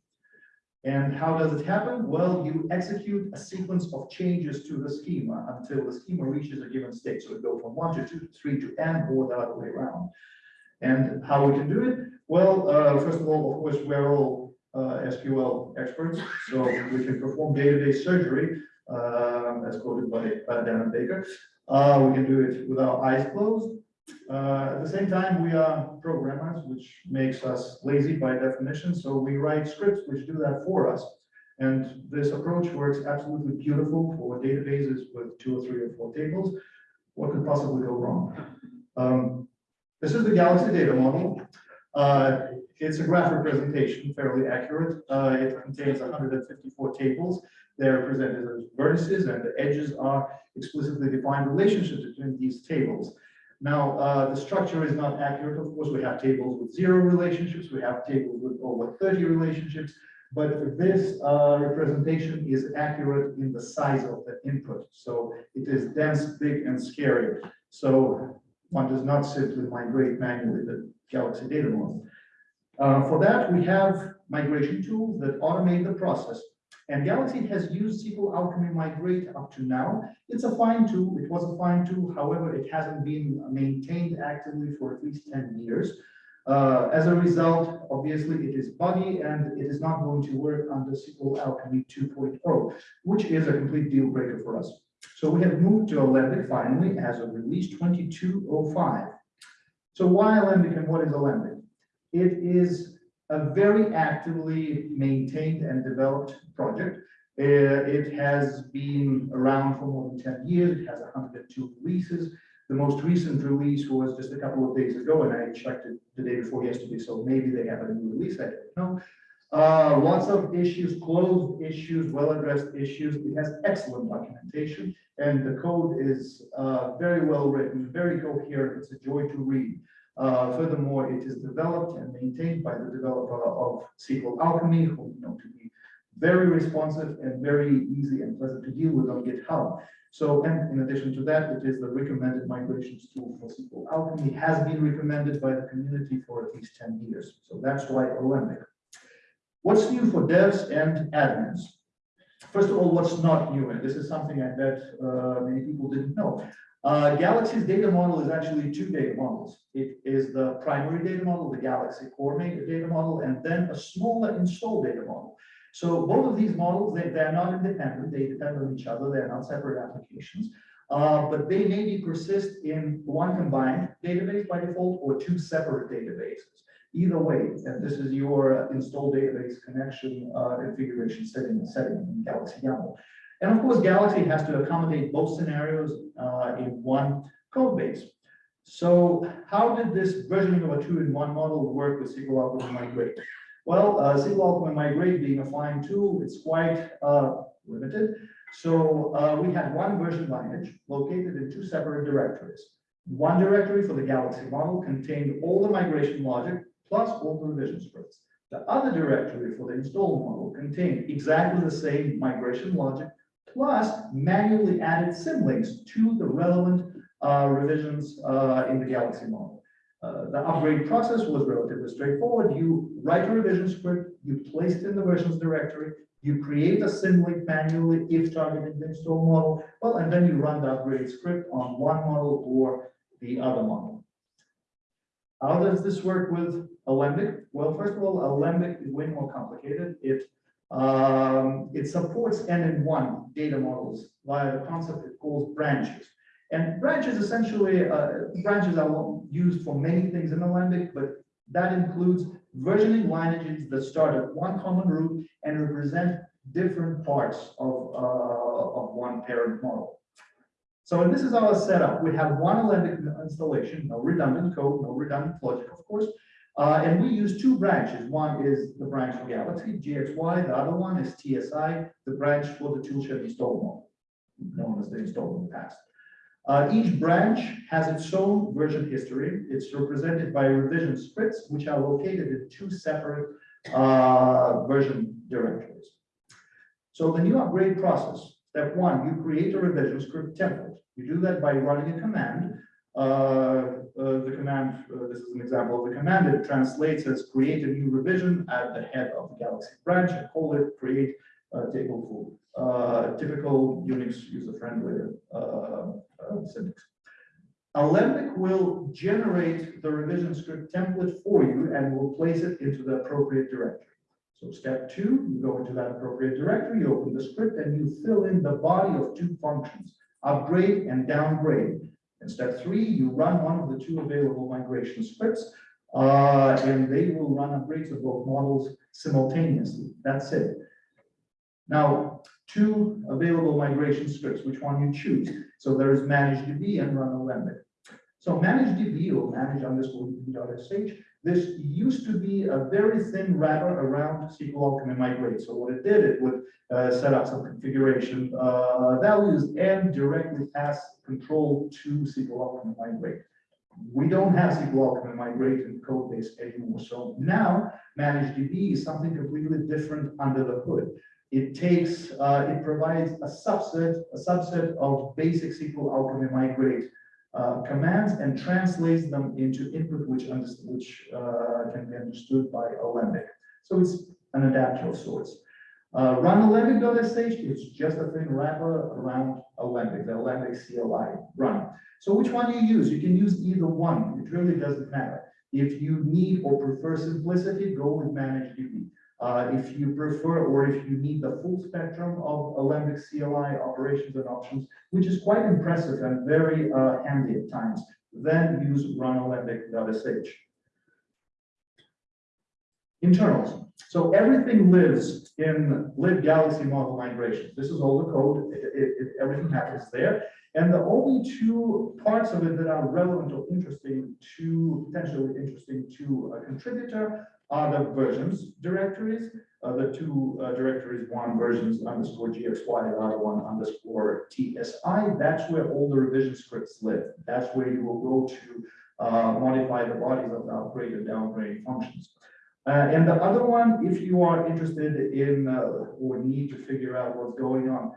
And how does it happen? Well, you execute a sequence of changes to the schema until the schema reaches a given state. So it goes from one to two, to three to n, or the other way around. And how we can do it? Well, uh, first of all, of course, we're all uh, SQL experts, so we can perform database surgery, um, as quoted by uh, Darren Baker. Uh, we can do it with our eyes closed. Uh, at the same time, we are programmers, which makes us lazy by definition, so we write scripts which do that for us. And this approach works absolutely beautiful for databases with two or three or four tables. What could possibly go wrong? Um, This is the Galaxy data model. Uh, It's a graph representation, fairly accurate. Uh, It contains hundred and fifty-four tables. They're presented as vertices and the edges are explicitly defined relationships between these tables. Now, uh, the structure is not accurate. Of course, we have tables with zero relationships. We have tables with over thirty relationships. But this uh, representation is accurate in the size of the input. So it is dense, big, and scary. So one does not simply migrate manually the Galaxy data model. Uh, for that, we have migration tools that automate the process. And Galaxy has used SQL Alchemy Migrate up to now. It's a fine tool. It was a fine tool. However, it hasn't been maintained actively for at least 10 years. Uh, as a result, obviously, it is buggy and it is not going to work under SQL Alchemy 2.0, which is a complete deal breaker for us. So we have moved to Alembic finally as of release 2205. So why Alembic and what is Alembic? It is a very actively maintained and developed project. Uh, it has been around for more than 10 years. It has 102 releases. The most recent release was just a couple of days ago, and I checked it the day before yesterday, so maybe they have a new release, I don't know. Uh, lots of issues, closed issues, well-addressed issues. It has excellent documentation, and the code is uh, very well written, very coherent. It's a joy to read. Uh, furthermore, it is developed and maintained by the developer of SQL Alchemy, who you know to be very responsive and very easy and pleasant to deal with on GitHub. So, and in addition to that, it is the recommended migrations tool for SQL Alchemy, has been recommended by the community for at least 10 years. So that's why Alembic. What's new for devs and admins? First of all, what's not new, and this is something I bet uh, many people didn't know. Uh, Galaxy's data model is actually two data models. It is the primary data model, the Galaxy Core data model, and then a smaller install data model. So both of these models, they, they're not independent, they depend on each other, they're not separate applications. Uh, but they maybe persist in one combined database by default or two separate databases. Either way, and this is your install database connection uh, configuration setting, setting in Galaxy YAML. And of course, Galaxy has to accommodate both scenarios uh, in one code base. So how did this versioning of a two-in-one model work with SQL Alchemy Migrate? Well, uh, SQL Alchemy Migrate being a fine tool, it's quite uh, limited. So uh, we had one version lineage located in two separate directories. One directory for the Galaxy model contained all the migration logic plus all the revision scripts. The other directory for the install model contained exactly the same migration logic plus manually added symlinks to the relevant uh, revisions uh, in the Galaxy model. Uh, the upgrade process was relatively straightforward. You write a revision script, you place it in the versions directory, you create a symlink manually if targeting the install model, well, and then you run the upgrade script on one model or the other model. How does this work with Alembic? Well, first of all, Alembic is way more complicated. It um, it supports N-in-one data models via the concept it calls branches. And branches essentially, uh, branches are used for many things in Alembic, but that includes versioning lineages that start at one common root and represent different parts of, uh, of one parent model. So this is our setup. We have one Alembic installation, no redundant code, no redundant logic, of course. Uh, and we use two branches. One is the branch for Galaxy, GXY. The other one is TSI, the branch for the toolshed install model, known as the install in the past. Uh, each branch has its own version history. It's represented by revision scripts, which are located in two separate uh, version directories. So the new upgrade process, step one, you create a revision script template. You do that by running a command. Uh, uh, the command, uh, this is an example of the command, it translates as create a new revision at the head of the Galaxy branch and call it create table for uh, typical Unix user-friendly uh, syntax. Alembic will generate the revision script template for you and will place it into the appropriate directory. So step two, you go into that appropriate directory, you open the script and you fill in the body of two functions, upgrade and downgrade. In step three, you run one of the two available migration scripts, uh, and they will run upgrades of both models simultaneously. That's it. Now, two available migration scripts, which one you choose. So there is manage DB and run Alembic. So manage DB or manage underscore DB.sh, this used to be a very thin wrapper around SQL Alchemy Migrate. So what it did, it would uh, set up some configuration uh, values and directly pass control to SQL Alchemy Migrate. We don't have SQL Alchemy Migrate in the code base anymore. So now manage DB is something completely different under the hood. It takes, uh, it provides a subset, a subset of basic SQL Alchemy Migrate uh, commands and translates them into input which which uh, can be understood by Alembic. So it's an adapter of sorts. Uh, run alembic.sh is just a thin wrapper around Alembic, the Alembic CLI run. So which one do you use? You can use either one. It really doesn't matter. If you need or prefer simplicity, go with ManageDB. Uh, if you prefer, or if you need the full spectrum of Alembic CLI operations and options, which is quite impressive and very uh, handy at times, then use runalembic.sh. Internals. So everything lives in lib Galaxy model migrations. This is all the code. It- it- it- everything happens there. And the only two parts of it that are relevant or interesting to, potentially interesting to a contributor are the versions directories. Uh, the two uh, directories, one versions underscore GXY, the other one underscore TSI. That's where all the revision scripts live. That's where you will go to uh, modify the bodies of the upgrade and downgrade functions. Uh, and the other one, if you are interested in uh, or need to figure out what's going on,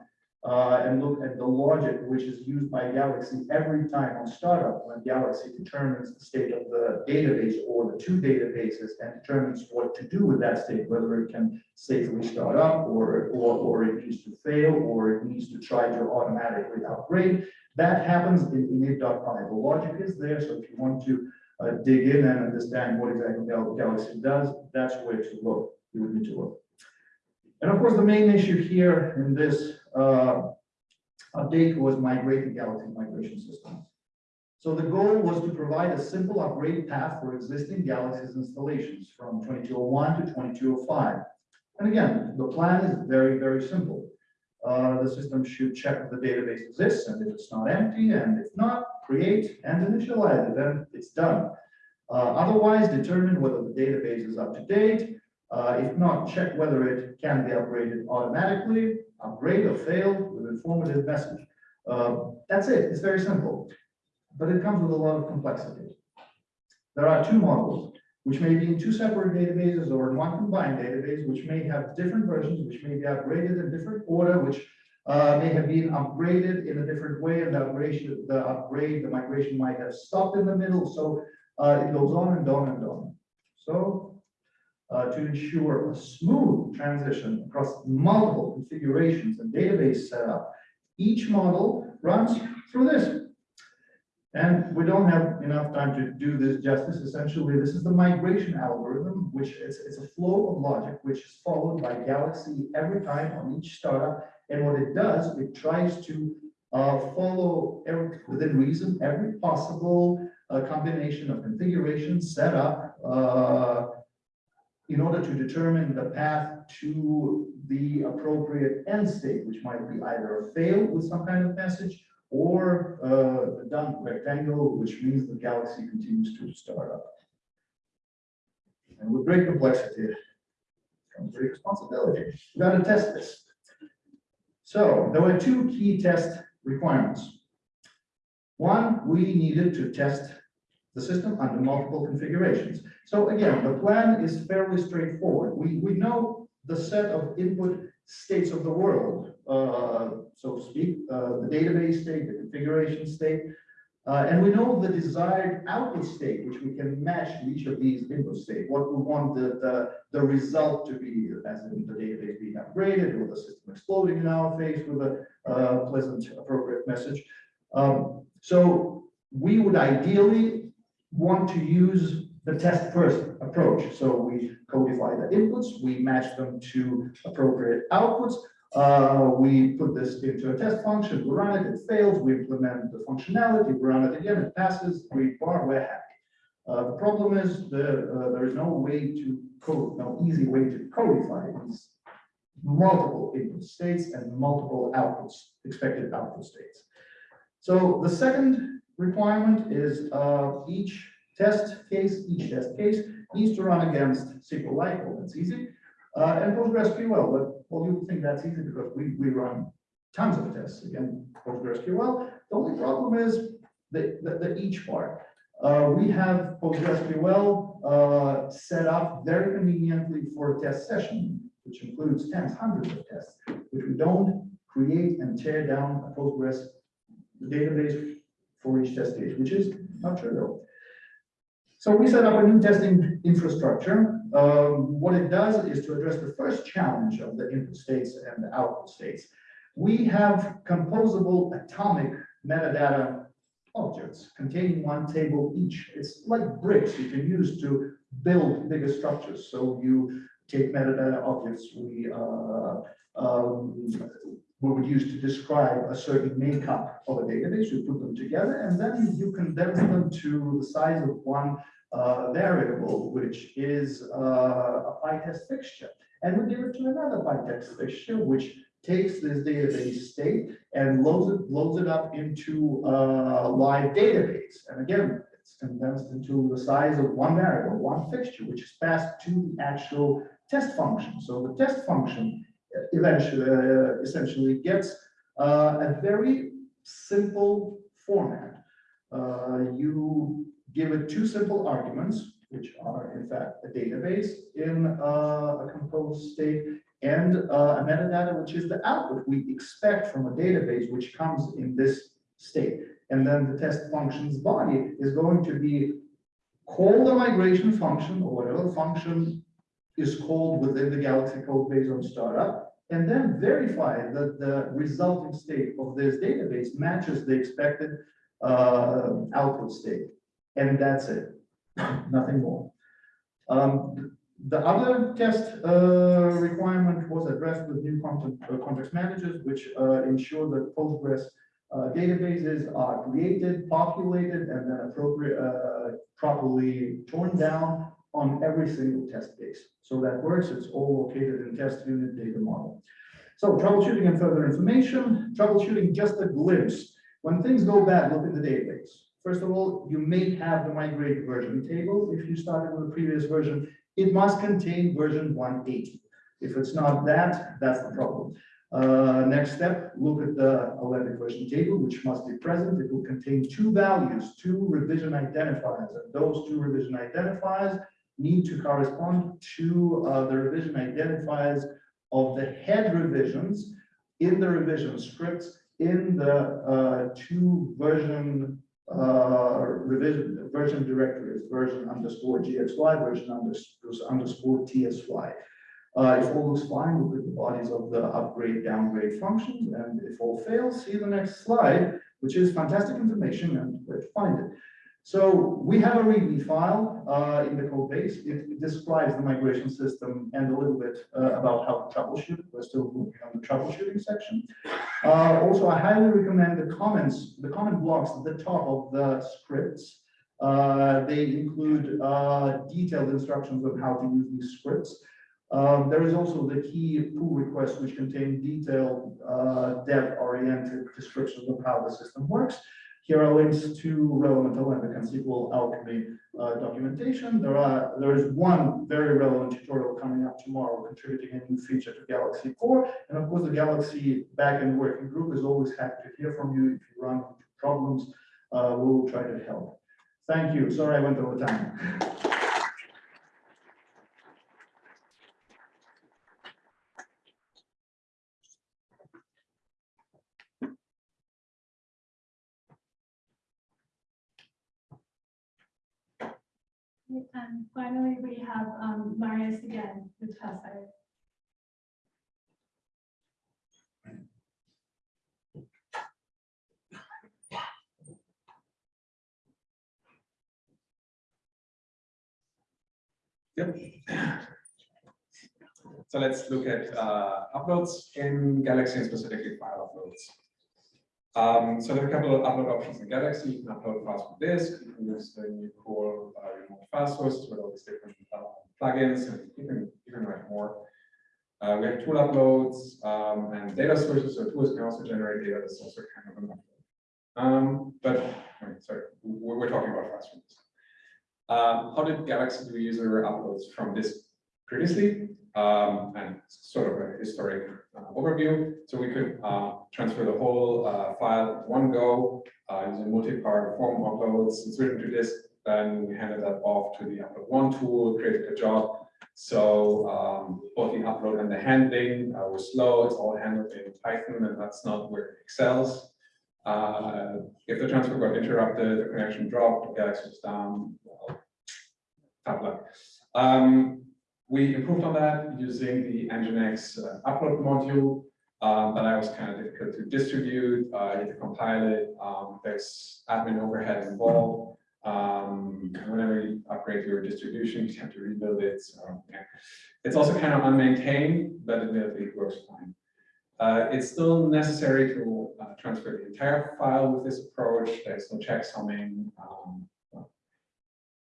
uh, and look at the logic which is used by Galaxy every time on startup when Galaxy determines the state of the database or the two databases and determines what to do with that state, whether it can safely start up or, or, or it needs to fail or it needs to try to automatically upgrade. That happens in init.py. The logic is there. So if you want to uh, dig in and understand what exactly Galaxy does, that's where to look. You would need to look. And of course, the main issue here in this uh, update was migrating Galaxy migration systems. So the goal was to provide a simple upgrade path for existing Galaxy's installations from 2201 to 2205. And again, the plan is very, very simple. Uh, the system should check if the database exists and if it's not empty, and if not, create and initialize it, then it's done. Uh, otherwise, determine whether the database is up to date. Uh, if not, check whether it can be upgraded automatically, upgrade or fail with informative message. Uh, that's it. It's very simple, but it comes with a lot of complexity. There are two models, which may be in two separate databases or in one combined database, which may have different versions, which may be upgraded in different order, which uh, may have been upgraded in a different way, and the upgrade, the upgrade, the migration might have stopped in the middle. So uh, it goes on and on and on. So uh, to ensure a smooth transition across multiple configurations and database setup. Each model runs through this. And we don't have enough time to do this justice. Essentially, this is the migration algorithm, which is it's a flow of logic, which is followed by Galaxy every time on each startup. And what it does, it tries to uh, follow every, within reason every possible uh, combination of configuration, setup, uh, in order to determine the path to the appropriate end state, which might be either a fail with some kind of message or uh, a done rectangle, which means the galaxy continues to start up. And with great complexity comes great responsibility. We got to test this. So there were two key test requirements. One, we needed to test the system under multiple configurations. So again, the plan is fairly straightforward. We, we know the set of input states of the world, uh, so to speak, uh, the database state, the configuration state, uh, and we know the desired output state, which we can match to each of these input state, what we want the, the, the result to be, as in the database being upgraded or the system exploding in our face with a uh, pleasant, appropriate message. Um, so we would ideally want to use the test first approach. So we codify the inputs, we match them to appropriate outputs. Uh, we put this into a test function, we run it, it fails, we implement the functionality, we run it again, it passes, we bar, we're happy. Uh, the problem is the, uh, there is no way to code, no easy way to codify these multiple input states and multiple outputs, expected output states. So the second requirement is uh, each test case, each test case needs to run against SQLite, well, that's easy. Uh, and PostgreSQL, but well, you think that's easy because we, we run tons of tests again, PostgreSQL. The only problem is the, the, the each part. Uh, we have PostgreSQL uh, set up very conveniently for a test session, which includes tens, hundreds of tests, which we don't create and tear down a Postgres database for each test case, which is not trivial. So we set up a new testing infrastructure. Um, what it does is to address the first challenge of the input states and the output states. We have composable atomic metadata objects containing one table each. It's like bricks you can use to build bigger structures. So you take metadata objects we uh, um, we would use to describe a certain makeup of a database, you put them together, and then you condense them to the size of one uh, variable, which is uh, a PyTest fixture. And we give it to another PyTest fixture, which takes this database state and loads it, loads it up into a live database. And again, it's condensed into the size of one variable, one fixture, which is passed to the actual test function. So the test function eventually, uh, essentially gets uh, a very simple format. Uh, you give it two simple arguments, which are in fact a database in uh, a composed state and uh, a metadata, which is the output we expect from a database, which comes in this state. And then the test function's body is going to be call the migration function or whatever function is called within the Galaxy code base on startup, and then verify that the resulting state of this database matches the expected uh, output state. And that's it, nothing more. Um, the other test uh, requirement was addressed with new content, uh, context managers, which uh, ensure that Postgres uh, databases are created, populated, and then appropriate, uh, properly torn down on every single test case. So that works, it's all located in test unit data model. So troubleshooting and further information, troubleshooting just a glimpse. When things go bad, look in the database. First of all, you may have the migrate version table. If you started with a previous version, it must contain version 180. If it's not that, that's the problem. Uh, next step, look at the Alembic version table, which must be present. It will contain two values, two revision identifiers, and those two revision identifiers need to correspond to uh, the revision identifiers of the head revisions in the revision scripts in the uh, two version uh, revision version directories, version underscore GXY, version underscore, underscore TSI. Uh, if all looks fine, look at the bodies of the upgrade, downgrade functions, and if all fails, see the next slide, which is fantastic information and where to find it. So we have a README file uh, in the code base. It, it describes the migration system and a little bit uh, about how to troubleshoot. We're still working on the troubleshooting section. Uh, also, I highly recommend the comments, the comment blocks at the top of the scripts. Uh, they include uh, detailed instructions on how to use these scripts. Um, there is also the key pull requests, which contain detailed uh, dev-oriented descriptions of how the system works. Here are links to relevant Alembic and SQL Alchemy uh, documentation. There are there is one very relevant tutorial coming up tomorrow, contributing a new feature to Galaxy Core, and of course the Galaxy backend working group is always happy to hear from you if you run into problems. Uh, we will try to help. Thank you. Sorry I went over time. And finally, we have um, Marius again with Fasite. Yep. So let's look at uh, uploads in Galaxy and specifically file uploads. Um, so there are a couple of upload options in Galaxy. You can upload files from disk. You can use the new core uh, remote file source with all these different uh, plugins, and you can you write more. Uh, we have tool uploads um, and data sources. So tools can also generate data. That's also kind of an upload. Um, but, sorry, we're, we're talking about fast ones. Uh, how did Galaxy do user uploads from this previously? Um, and sort of a historic uh, overview. So we could uh, transfer the whole uh, file one go uh, using multi-part form uploads. It's written to disk, then we handed that off to the upload one tool, created a job. So um, both the upload and the handling uh, were slow. It's all handled in Python, and that's not where it excels. Uh, if the transfer got interrupted, the connection dropped, the Galaxy was down, well, tough luck. Um, we improved on that using the Nginx uh, upload module, um, but that was kind of difficult to distribute, uh, you to compile it, um, there's admin overhead involved. Um, whenever you upgrade your distribution, you have to rebuild it, so, yeah. It's also kind of unmaintained, but it works fine. Uh, it's still necessary to uh, transfer the entire file with this approach. There's no checksumming. Um,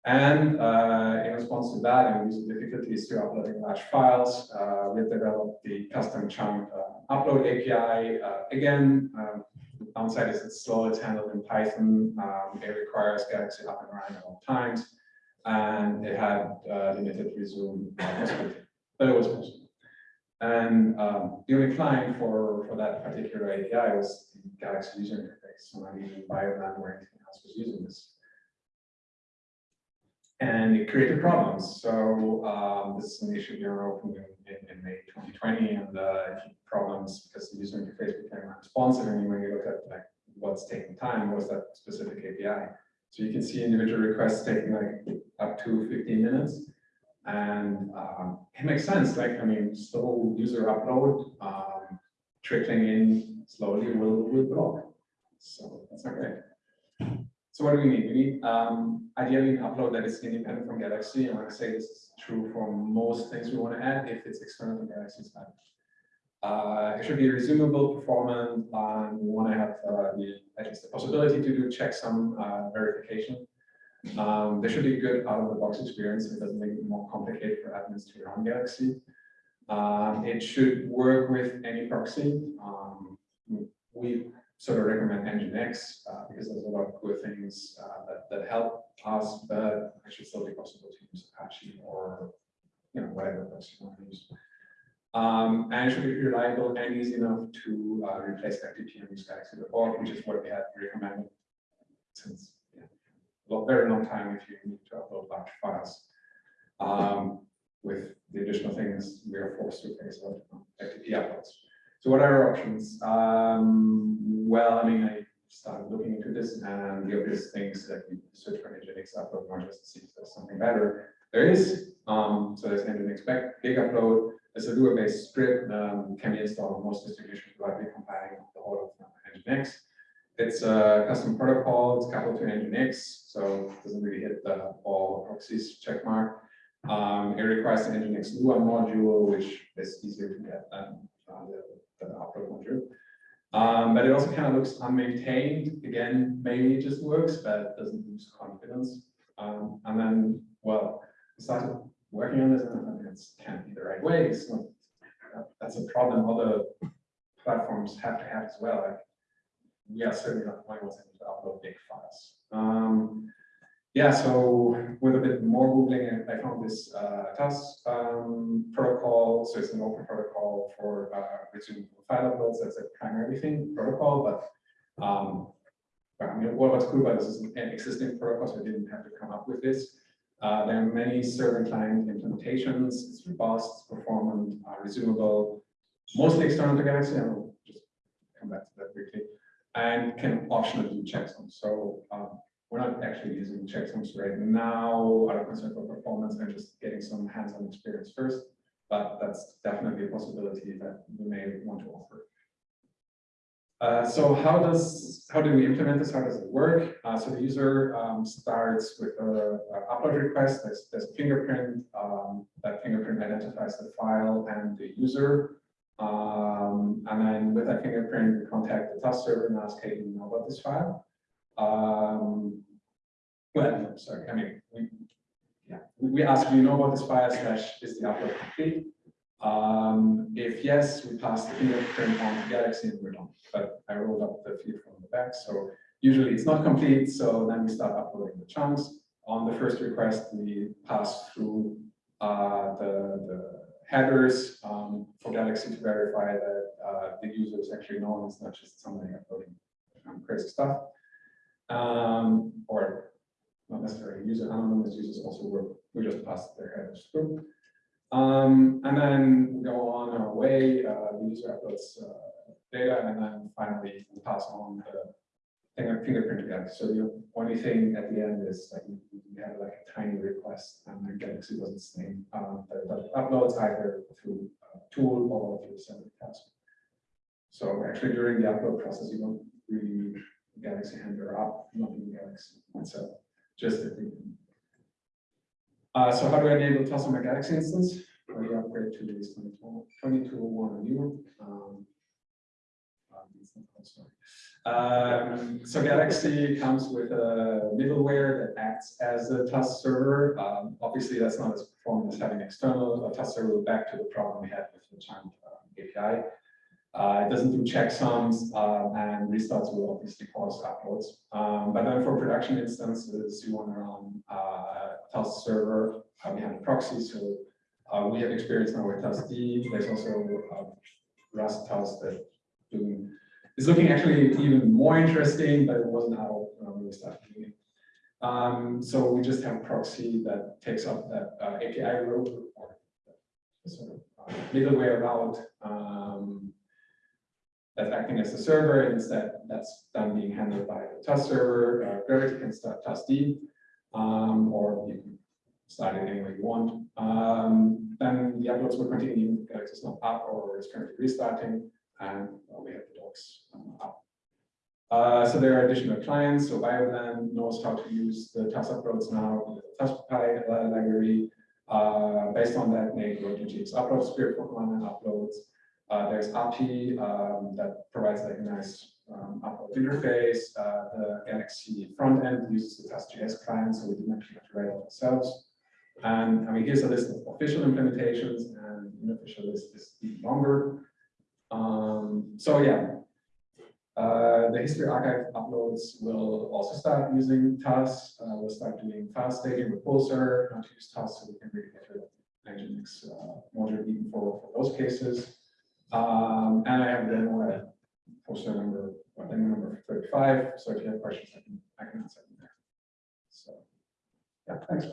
and uh, in response to that and using difficulties to uploading large files, uh, we developed the custom chunk uh, upload API. Uh, again, um, the downside is it's slow, it's handled in Python. Um, it requires Galaxy up and running at all times. And it had uh, limited resume possibility, but it was possible. And um, the only client for, for that particular API was the Galaxy user interface. So not even BioBlend or anything else was using this. And it created problems. So um, this is an issue we were open in, in, in May 2020, and uh, problems because the user interface became unresponsive. And when you look at like what's taking time, was that specific API. So you can see individual requests taking like up to 15 minutes. And um, it makes sense, like, I mean, slow user upload, um, trickling in slowly will, will block. So that's great. So what do we need? We need um, ideally an upload that is independent from Galaxy. And I say this is true for most things we want to add, if it's external to Galaxy. Uh, it should be resumable, performant, and we want to have uh, the at least the possibility to do checksum uh, verification. Um, there should be a good out-of-the-box experience. It doesn't make it more complicated for admins to run Galaxy. Um, it should work with any proxy. Um, we sort of recommend Nginx uh, because there's a lot of good things uh, that, that help us, but it should still be possible to use Apache or you know whatever proxy you want to use. Um, and it should be reliable and easy enough to uh, replace FTP and usegalaxy.org, which is what we have recommended since a very long time if you need to upload large files. Um, with the additional things we are forced to face out FTP uploads. So what are our options? Um, well, I mean, I started looking into this and the obvious things that you search for Nginx upload modules to see if there's something better. There is, um, so there's Nginx expect big upload. It's a Lua-based script, um, can be installed on most distributions without compiling the whole of Nginx. It's a custom protocol, it's coupled to Nginx, so it doesn't really hit the all proxies check mark. Um, it requires the Nginx Lua module, which is easier to get than uh, the, the upload module. Um, but it also kind of looks unmaintained. Again, maybe it just works, but it doesn't lose confidence. Um, and then, well, we started working on this, and I it's can't be the right way. Not, that's a problem other platforms have to have as well. Like, we are certainly not the ones that to upload big files. Um, yeah, so with a bit more Googling, I found this uh, tus um, protocol. So it's an open protocol for uh, file uploads. That's a primary thing protocol, but um, I mean, what, what's cool about this is an existing protocol, so I didn't have to come up with this. Uh, there are many server client implementations. It's robust, it's performant, uh, resumable, mostly external to Galaxy. I'll just come back to that quickly and can optionally do checksums. So um, we're not actually using checksums right now out of concern for performance and just getting some hands-on experience first, but that's definitely a possibility that we may want to offer. Uh, so how does how do we implement this? How does it work? Uh, so the user um, starts with a, a, upload request. There's, there's a fingerprint. Um, that fingerprint identifies the file and the user. Um, and then with that fingerprint, we contact the tus server and ask, hey, do you know about this file? Um, sorry, I mean, we, yeah, we ask, do you know about file slash is the upload complete? Um, if yes, we pass the fingerprint on to Galaxy and we're done. But I rolled up the feed from the back, so usually it's not complete, so then we start uploading the chunks. On the first request, we pass through uh, the, the headers um, for Galaxy to verify that uh, the user is actually known, it's not just somebody uploading um, crazy stuff. Um, or not necessarily user anonymous users also work, we just pass their headers through. Um, and then we go on our way, uh, the user uploads uh, data, and then finally we pass on the finger- fingerprint again. So the only thing at the end is like you have like a tiny request, and then Galaxy doesn't say um, that it uploads either through a tool or through a separate task. So actually during the upload process, you don't really Galaxy handler up, not in Galaxy itself, just the end. Uh, so how do I enable TUS on my Galaxy instance? Well, upgrade to 22 2201 new. Um, um. Um, so Galaxy comes with a middleware that acts as a TUS server. Um, obviously, that's not as performant as having external a TUS server back to the problem we had with the Chant uh, API. Uh, it doesn't do checksums, um, and restarts will obviously cause uploads. Um, but then for production instances, you want to run uh, test server. Uh, have a proxy, so uh, we have experience now with TUSD. There's also uh, Rust TUS that doing it's looking actually even more interesting, but it wasn't out when we started doing it. Um, so we just have a proxy that takes up that uh, API route or sort of uh, middleware route um, that's acting as the server. Instead, that's done being handled by the TUS server. Uh, Gravity can start um, or you can start it any way you want. Um, then the uploads will continue. Galaxy is not up or is currently restarting and well, we have the docs um, up. Uh, so there are additional clients. So BioBlend knows how to use the TUS uploads now with the tuspy uh, library. Uh, based on that, Nate wrote a GX upload script for command and uploads. Uh, there's API um, that provides like a nice um, interface. Uh, the Galaxy front end uses the TUS.js client, so we didn't actually have to write it ourselves. And I mean, here's a list of official implementations, and unofficial list is even longer. Um, so yeah, uh, the history archive uploads will also start using TUS. Uh, we'll start doing file staging with Pulsar, not to use TUS, so we can really get rid of Nginx uh, module even for, for those cases. Um, and I have demo at Pulsar number, well, number 35. So if you have questions, I can, I can answer them there. So, yeah, thanks.